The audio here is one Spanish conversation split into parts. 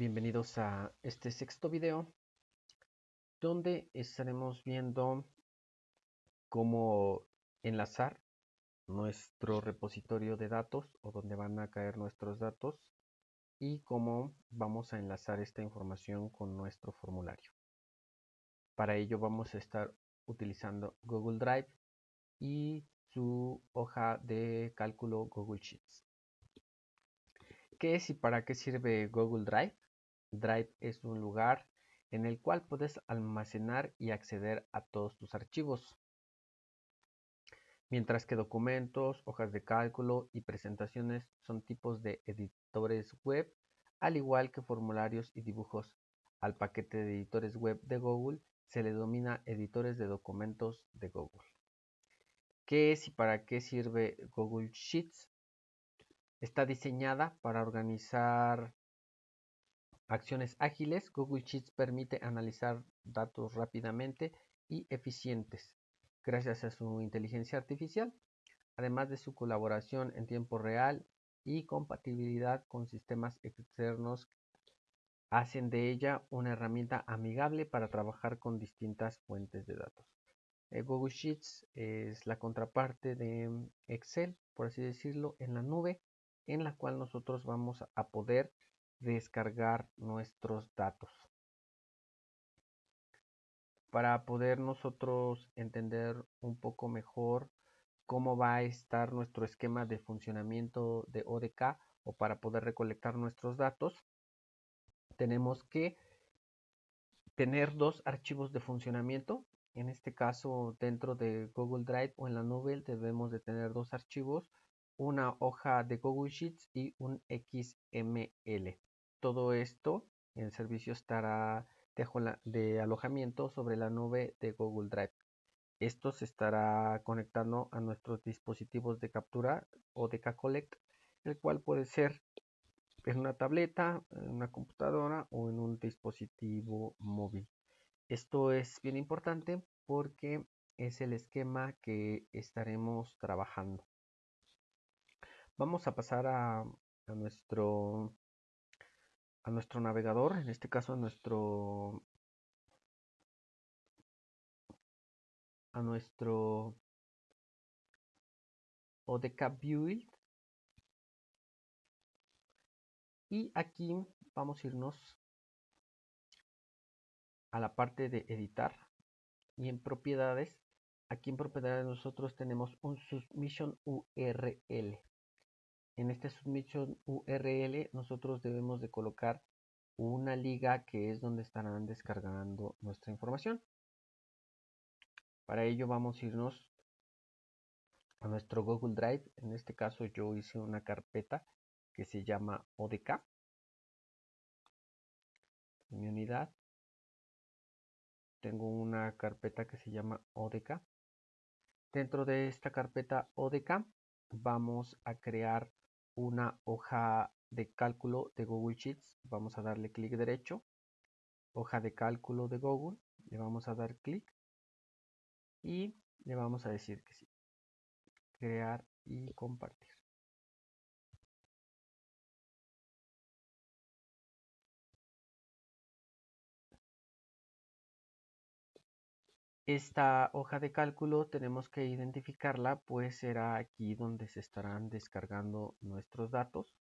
Bienvenidos a este sexto video donde estaremos viendo cómo enlazar nuestro repositorio de datos o donde van a caer nuestros datos y cómo vamos a enlazar esta información con nuestro formulario. Para ello vamos a estar utilizando Google Drive y su hoja de cálculo Google Sheets. ¿Qué es y para qué sirve Google Drive? Drive es un lugar en el cual puedes almacenar y acceder a todos tus archivos. Mientras que documentos, hojas de cálculo y presentaciones son tipos de editores web, al igual que formularios y dibujos. Al paquete de editores web de Google se le denomina editores de documentos de Google. ¿Qué es y para qué sirve Google Sheets? Está diseñada para organizar acciones ágiles. Google Sheets permite analizar datos rápidamente y eficientes gracias a su inteligencia artificial, además de su colaboración en tiempo real y compatibilidad con sistemas externos hacen de ella una herramienta amigable para trabajar con distintas fuentes de datos. Eh, Google Sheets es la contraparte de Excel, por así decirlo, en la nube en la cual nosotros vamos a poder descargar nuestros datos. Para poder nosotros entender un poco mejor cómo va a estar nuestro esquema de funcionamiento de ODK o para poder recolectar nuestros datos, tenemos que tener dos archivos de funcionamiento. En este caso, dentro de Google Drive o en la nube debemos de tener dos archivos una hoja de Google Sheets y un XML. Todo esto en servicio estará de, alojamiento sobre la nube de Google Drive. Esto se estará conectando a nuestros dispositivos de captura o de K-Collect, el cual puede ser en una tableta, en una computadora o en un dispositivo móvil. Esto es bien importante porque es el esquema que estaremos trabajando. Vamos a pasar a, nuestro a nuestro navegador, en este caso a nuestro a nuestro ODK Build. Y aquí vamos a irnos a la parte de editar. Y en propiedades aquí en propiedades nosotros tenemos un submission URL en este submission URL nosotros debemos de colocar una liga que es donde estarán descargando nuestra información. Para ello vamos a irnos a nuestro Google Drive. En este caso yo hice una carpeta que se llama ODK. En mi unidad tengo una carpeta que se llama ODK. Dentro de esta carpeta ODK vamos a crear una hoja de cálculo de Google Sheets. Vamos a darle clic derecho. Hoja de cálculo de Google. Le vamos a dar clic. Y le vamos a decir que sí. Crear y compartir. Esta hoja de cálculo tenemos que identificarla, pues será aquí donde se estarán descargando nuestros datos.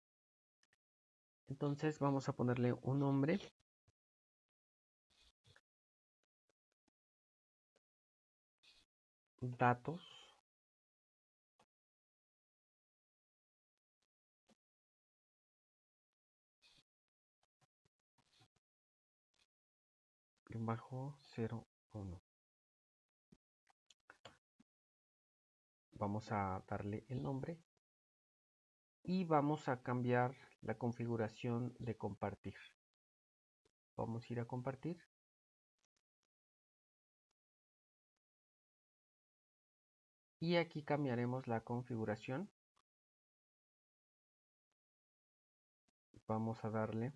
Entonces vamos a ponerle un nombre. Datos. bajo 01 vamos a darle el nombre y vamos a cambiar la configuración de compartir. Vamos a ir a compartir. Y aquí cambiaremos la configuración. Vamos a darle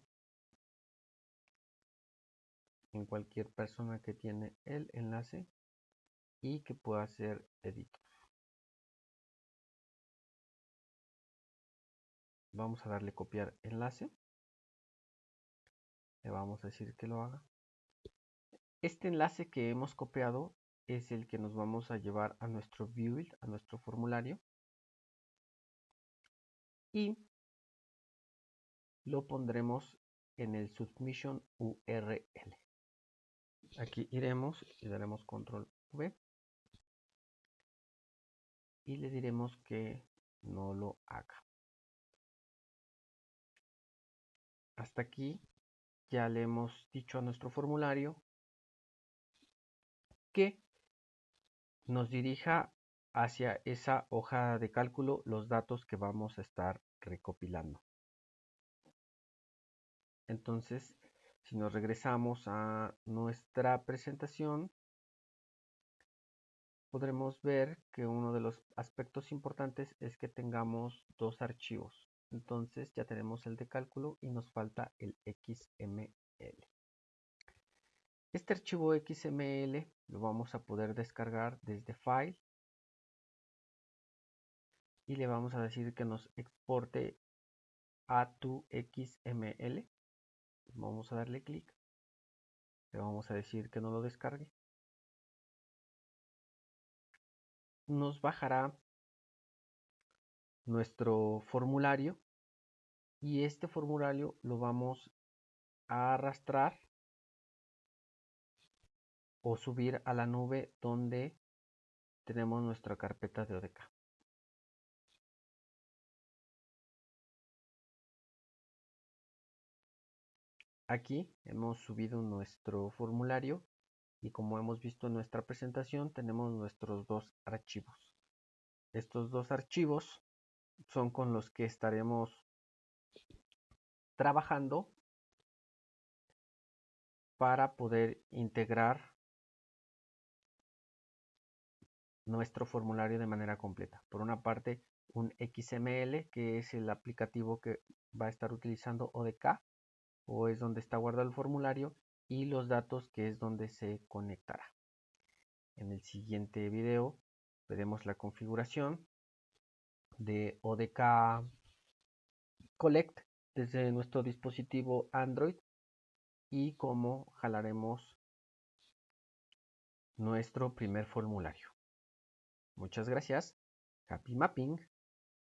en cualquier persona que tiene el enlace y que pueda ser editor. Vamos a darle copiar enlace. Le vamos a decir que lo haga. Este enlace que hemos copiado es el que nos vamos a llevar a nuestro build, a nuestro formulario. Y lo pondremos en el submission URL. Aquí iremos y daremos control V y le diremos que no lo haga. Hasta aquí ya le hemos dicho a nuestro formulario que nos dirija hacia esa hoja de cálculo los datos que vamos a estar recopilando. Entonces, si nos regresamos a nuestra presentación, podremos ver que uno de los aspectos importantes es que tengamos dos archivos. Entonces ya tenemos el de cálculo y nos falta el XML. Este archivo XML lo vamos a poder descargar desde File y le vamos a decir que nos exporte a tu XML. Vamos a darle clic. Le vamos a decir que no lo descargue. nos bajará nuestro formulario y este formulario lo vamos a arrastrar o subir a la nube donde tenemos nuestra carpeta de ODK. Aquí hemos subido nuestro formulario y como hemos visto en nuestra presentación tenemos nuestros dos archivos. Estos dos archivos son con los que estaremos trabajando para poder integrar nuestro formulario de manera completa. Por una parte, un XML, que es el aplicativo que va a estar utilizando ODK, o es donde está guardado el formulario, y los datos que es donde se conectará. En el siguiente video veremos la configuración de ODK Collect desde nuestro dispositivo Android y cómo jalaremos nuestro primer formulario. Muchas gracias. Happy Mapping.